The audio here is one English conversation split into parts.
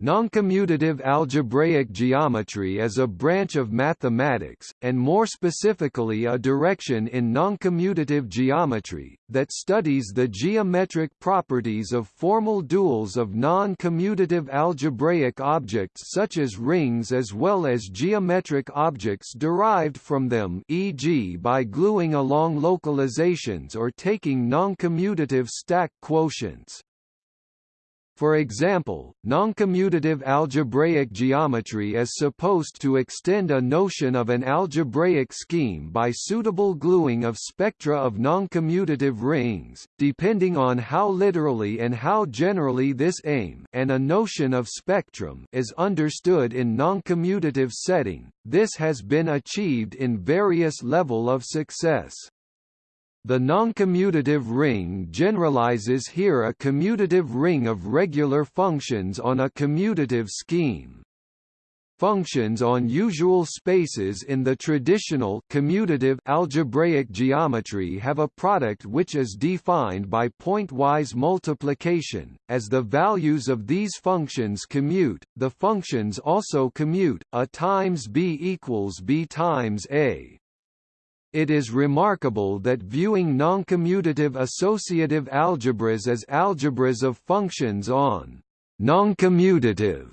Noncommutative algebraic geometry is a branch of mathematics, and more specifically a direction in noncommutative geometry, that studies the geometric properties of formal duals of non-commutative algebraic objects such as rings as well as geometric objects derived from them e.g. by gluing along localizations or taking noncommutative stack quotients. For example, noncommutative algebraic geometry is supposed to extend a notion of an algebraic scheme by suitable gluing of spectra of noncommutative rings, depending on how literally and how generally this aim and a notion of spectrum is understood in noncommutative setting. This has been achieved in various level of success. The noncommutative ring generalizes here a commutative ring of regular functions on a commutative scheme. Functions on usual spaces in the traditional commutative algebraic geometry have a product which is defined by pointwise multiplication. As the values of these functions commute, the functions also commute, a times b equals b times a. It is remarkable that viewing noncommutative associative algebras as algebras of functions on noncommutative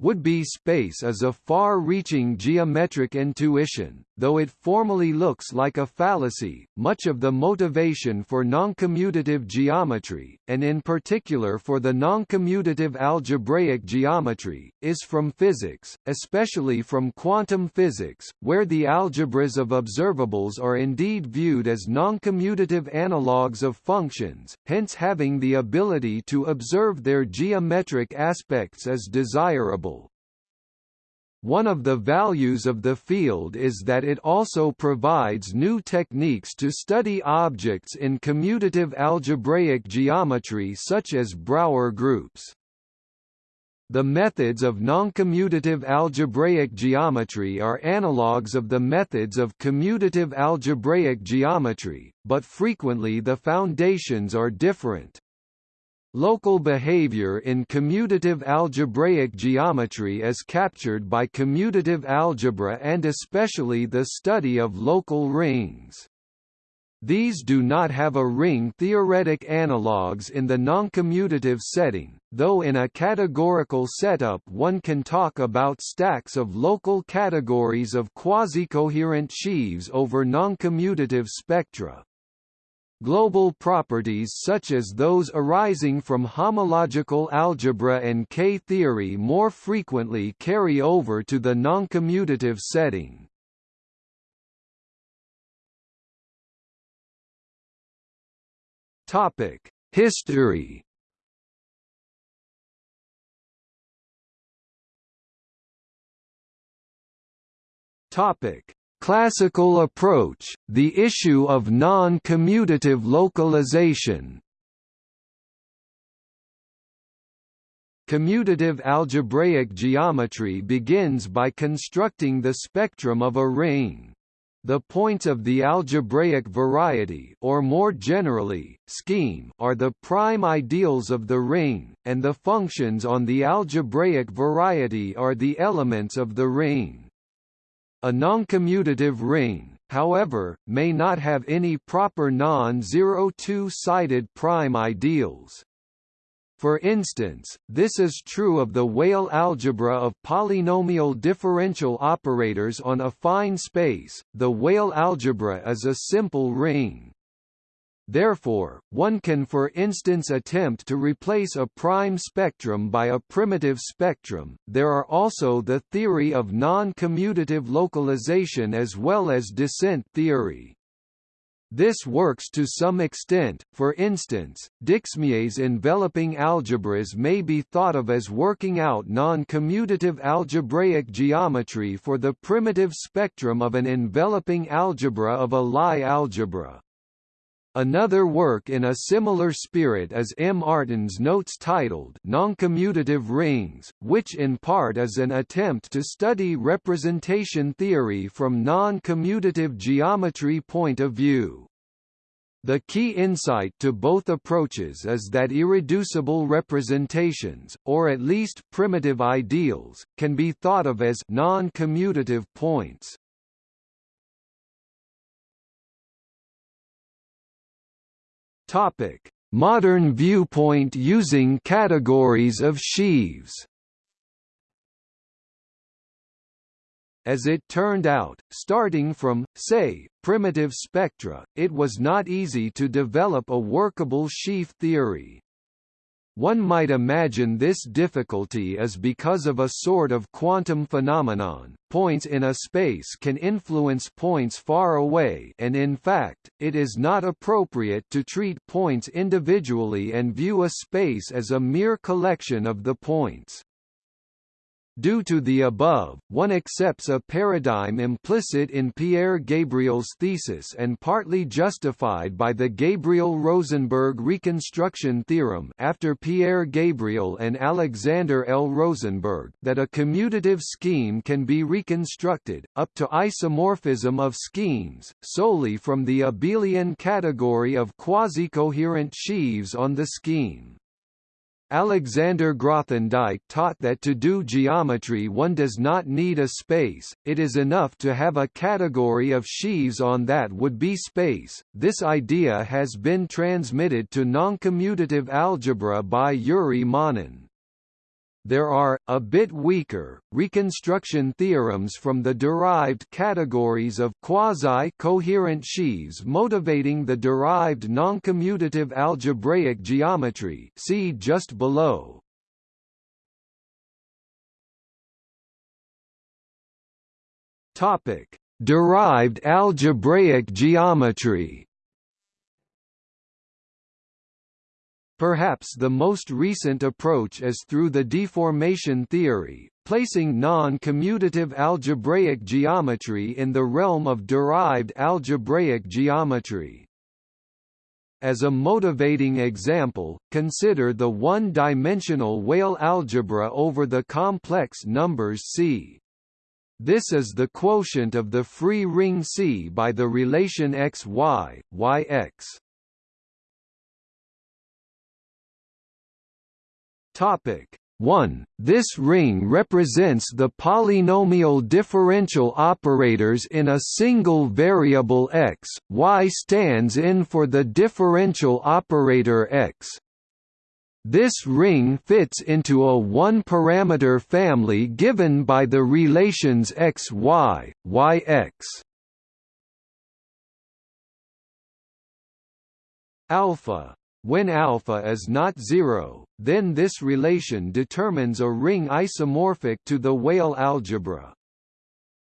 would-be space is a far-reaching geometric intuition, though it formally looks like a fallacy. Much of the motivation for noncommutative geometry, and in particular for the noncommutative algebraic geometry, is from physics, especially from quantum physics, where the algebras of observables are indeed viewed as noncommutative analogues of functions, hence having the ability to observe their geometric aspects as desirable one of the values of the field is that it also provides new techniques to study objects in commutative algebraic geometry such as Brauer groups. The methods of noncommutative algebraic geometry are analogues of the methods of commutative algebraic geometry, but frequently the foundations are different. Local behavior in commutative algebraic geometry is captured by commutative algebra and especially the study of local rings. These do not have a ring theoretic analogues in the noncommutative setting, though in a categorical setup one can talk about stacks of local categories of quasi-coherent sheaves over noncommutative spectra. Global properties such as those arising from homological algebra and K-theory more frequently carry over to the noncommutative setting. History Topic: Classical approach, the issue of non-commutative localization Commutative algebraic geometry begins by constructing the spectrum of a ring. The points of the algebraic variety or more generally, scheme are the prime ideals of the ring, and the functions on the algebraic variety are the elements of the ring. A noncommutative ring, however, may not have any proper non-zero two-sided prime ideals. For instance, this is true of the Weyl algebra of polynomial differential operators on affine space. The Weyl algebra is a simple ring. Therefore, one can for instance attempt to replace a prime spectrum by a primitive spectrum. There are also the theory of non-commutative localization as well as descent theory. This works to some extent, for instance, Dixmier's enveloping algebras may be thought of as working out non-commutative algebraic geometry for the primitive spectrum of an enveloping algebra of a Lie algebra. Another work in a similar spirit is M. Artin's notes titled Noncommutative Rings, which in part is an attempt to study representation theory from non-commutative geometry point of view. The key insight to both approaches is that irreducible representations, or at least primitive ideals, can be thought of as non-commutative points. Topic: Modern viewpoint using categories of sheaves. As it turned out, starting from, say, primitive spectra, it was not easy to develop a workable sheaf theory. One might imagine this difficulty is because of a sort of quantum phenomenon, points in a space can influence points far away and in fact, it is not appropriate to treat points individually and view a space as a mere collection of the points. Due to the above, one accepts a paradigm implicit in Pierre Gabriel's thesis and partly justified by the Gabriel-Rosenberg reconstruction theorem after Pierre Gabriel and Alexander L. Rosenberg that a commutative scheme can be reconstructed, up to isomorphism of schemes, solely from the abelian category of quasi-coherent sheaves on the scheme. Alexander Grothendieck taught that to do geometry one does not need a space, it is enough to have a category of sheaves on that would be space. This idea has been transmitted to noncommutative algebra by Yuri Manin. There are, a bit weaker, reconstruction theorems from the derived categories of quasi-coherent sheaves motivating the derived noncommutative algebraic geometry see just below. Topic: Derived algebraic geometry Perhaps the most recent approach is through the deformation theory, placing non-commutative algebraic geometry in the realm of derived algebraic geometry. As a motivating example, consider the one-dimensional Weyl algebra over the complex numbers C. This is the quotient of the free ring C by the relation x y, Topic 1. This ring represents the polynomial differential operators in a single variable x, y stands in for the differential operator x. This ring fits into a one-parameter family given by the relations x y, y x. Alpha when alpha is not zero, then this relation determines a ring isomorphic to the Weyl algebra.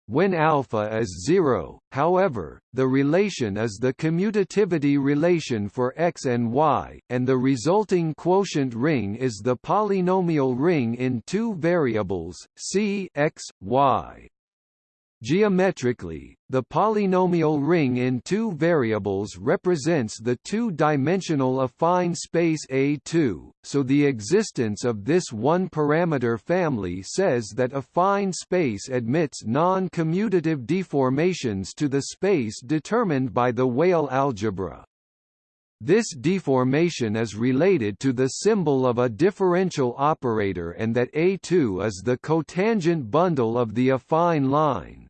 When alpha is zero, however, the relation is the commutativity relation for x and y, and the resulting quotient ring is the polynomial ring in two variables, c x, y. Geometrically, the polynomial ring in two variables represents the two-dimensional affine space A2, so the existence of this one-parameter family says that affine space admits non-commutative deformations to the space determined by the Weyl algebra. This deformation is related to the symbol of a differential operator and that A2 is the cotangent bundle of the affine line.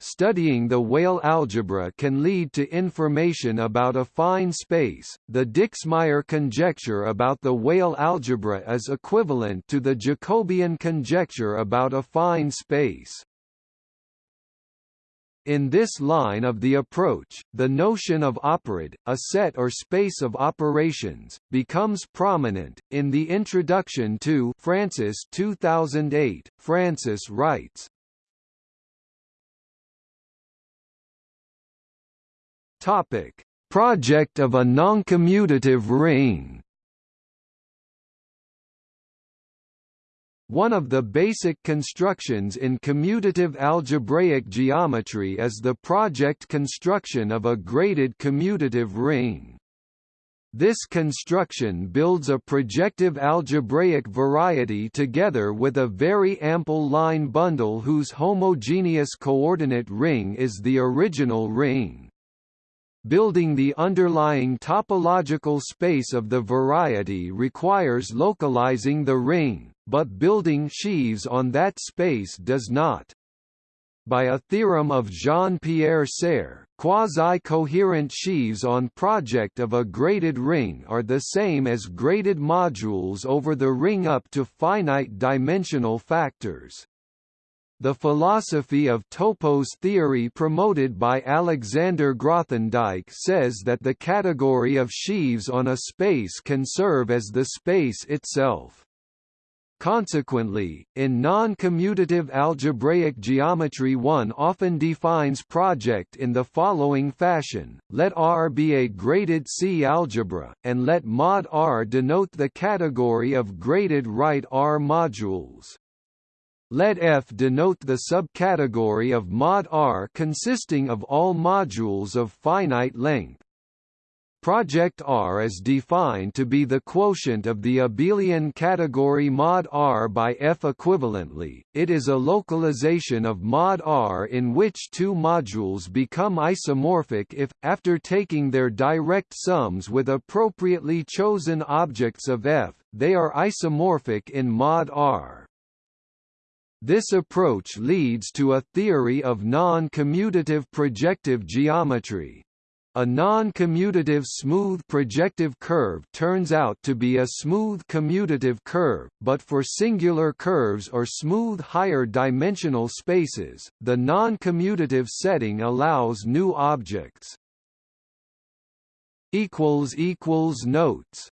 Studying the Weyl algebra can lead to information about affine space. The Dixmier conjecture about the Weyl algebra is equivalent to the Jacobian conjecture about affine space. In this line of the approach, the notion of operad, a set or space of operations, becomes prominent. In the introduction to Francis 2008, Francis writes, Topic: Project of a noncommutative ring. One of the basic constructions in commutative algebraic geometry is the project construction of a graded commutative ring. This construction builds a projective algebraic variety together with a very ample line bundle whose homogeneous coordinate ring is the original ring. Building the underlying topological space of the variety requires localizing the ring, but building sheaves on that space does not. By a theorem of Jean-Pierre Serre, quasi-coherent sheaves on project of a graded ring are the same as graded modules over the ring up to finite dimensional factors. The philosophy of topos theory promoted by Alexander Grothendieck says that the category of sheaves on a space can serve as the space itself. Consequently, in non-commutative algebraic geometry one often defines project in the following fashion, let R be a graded C algebra, and let mod R denote the category of graded right R modules. Let F denote the subcategory of mod R consisting of all modules of finite length. Project R is defined to be the quotient of the abelian category mod R by F equivalently. It is a localization of mod R in which two modules become isomorphic if, after taking their direct sums with appropriately chosen objects of F, they are isomorphic in mod R. This approach leads to a theory of non-commutative projective geometry. A non-commutative smooth projective curve turns out to be a smooth commutative curve, but for singular curves or smooth higher dimensional spaces, the non-commutative setting allows new objects. Notes